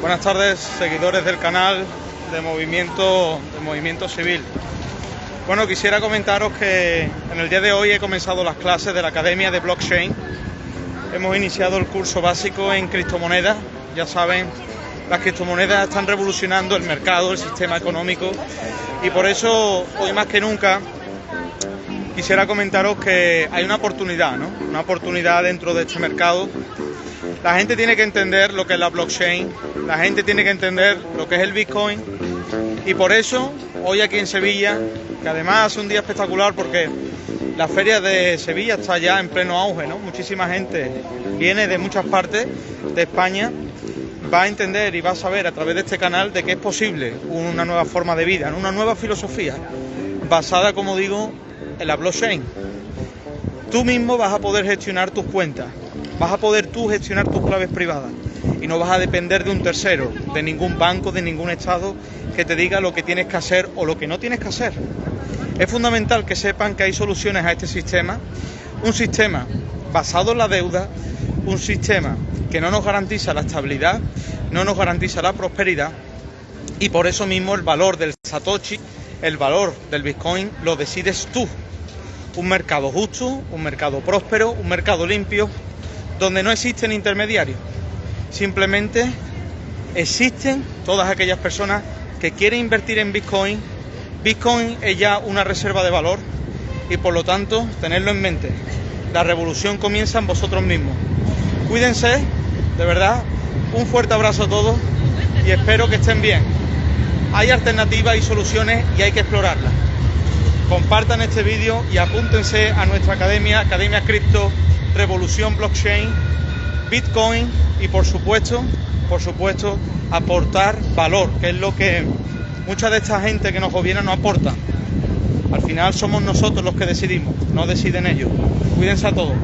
Buenas tardes, seguidores del canal de Movimiento, de Movimiento Civil. Bueno, quisiera comentaros que en el día de hoy he comenzado las clases de la Academia de Blockchain. Hemos iniciado el curso básico en criptomonedas. Ya saben, las criptomonedas están revolucionando el mercado, el sistema económico y por eso hoy más que nunca quisiera comentaros que hay una oportunidad, ¿no? Una oportunidad dentro de este mercado la gente tiene que entender lo que es la blockchain, la gente tiene que entender lo que es el Bitcoin y por eso hoy aquí en Sevilla, que además es un día espectacular porque la feria de Sevilla está ya en pleno auge, ¿no? Muchísima gente viene de muchas partes de España, va a entender y va a saber a través de este canal de que es posible una nueva forma de vida, una nueva filosofía basada, como digo, en la blockchain. Tú mismo vas a poder gestionar tus cuentas, vas a poder tú gestionar tus claves privadas y no vas a depender de un tercero, de ningún banco, de ningún estado que te diga lo que tienes que hacer o lo que no tienes que hacer. Es fundamental que sepan que hay soluciones a este sistema, un sistema basado en la deuda, un sistema que no nos garantiza la estabilidad, no nos garantiza la prosperidad y por eso mismo el valor del Satoshi, el valor del Bitcoin lo decides tú. Un mercado justo, un mercado próspero, un mercado limpio, donde no existen intermediarios. Simplemente existen todas aquellas personas que quieren invertir en Bitcoin. Bitcoin es ya una reserva de valor y por lo tanto tenerlo en mente. La revolución comienza en vosotros mismos. Cuídense, de verdad, un fuerte abrazo a todos y espero que estén bien. Hay alternativas y soluciones y hay que explorarlas. Compartan este vídeo y apúntense a nuestra academia, Academia Cripto revolución blockchain, Bitcoin y por supuesto, por supuesto, aportar valor, que es lo que mucha de esta gente que nos gobierna no aporta. Al final somos nosotros los que decidimos, no deciden ellos. Cuídense a todos.